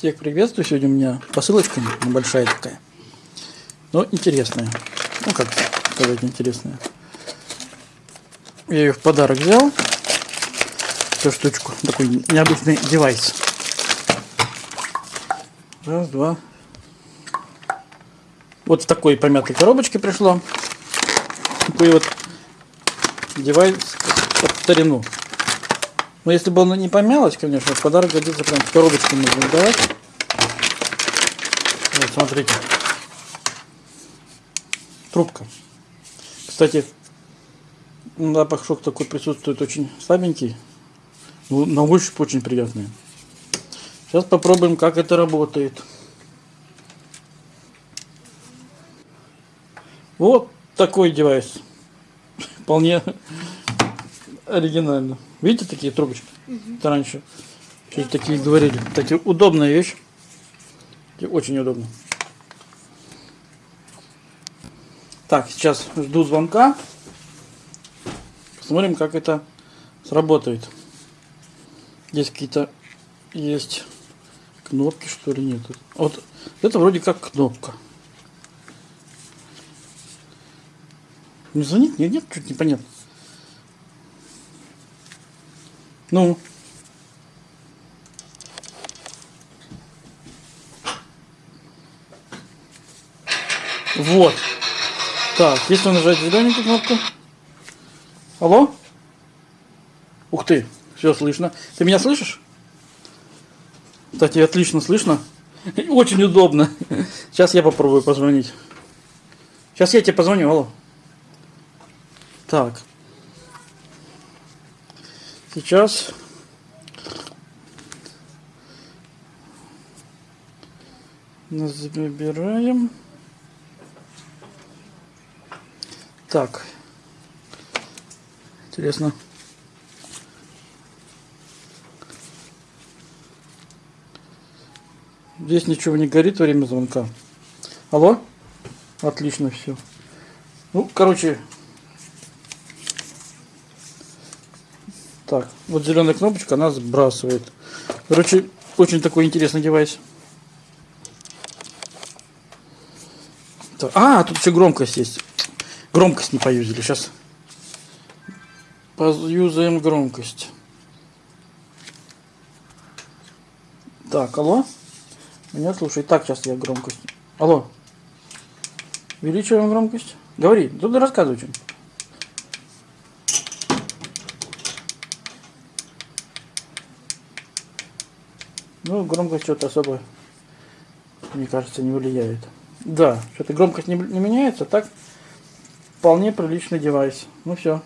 Всех приветствую. Сегодня у меня посылочка небольшая такая. Но интересная. Ну, как сказать, интересная. Я ее в подарок взял. Эту штучку. Такой необычный девайс. Раз, два. Вот в такой помятой коробочке пришло. Такой вот девайс под старину. Но если бы оно не помялось, конечно, подарок годится прям в коробочке можно давать. Вот, смотрите. Трубка. Кстати, запах шок такой присутствует очень слабенький. Но на ощупь очень приятный. Сейчас попробуем, как это работает. Вот такой девайс. Вполне оригинально. Видите такие трубочки? Угу. Это раньше чуть такие говорили. Кстати, удобная вещь. Очень удобно. Так, сейчас жду звонка. Посмотрим, как это сработает. Здесь какие-то есть кнопки, что ли, нет. Вот это вроде как кнопка. Не звонит? Нет, нет, чуть непонятно. Ну. Вот. Так, если нажать зелененькую кнопку. Алло? Ух ты, все слышно. Ты меня слышишь? Кстати, отлично слышно. Очень удобно. Сейчас я попробую позвонить. Сейчас я тебе позвоню, алло. Так. Сейчас забираем. Так. Интересно. Здесь ничего не горит во время звонка. Алло? Отлично все. Ну, короче, Так, вот зеленая кнопочка, она сбрасывает. Короче, очень такой интересный девайс. Так, а, тут еще громкость есть. Громкость не поюзали. Сейчас поюзаем громкость. Так, алло? Меня слушай. Так, сейчас я громкость. Алло. Увеличиваем громкость. Говори, тут рассказывай что-нибудь. Ну, громкость что-то особо, мне кажется, не влияет. Да, что-то громкость не, не меняется, так вполне приличный девайс. Ну все.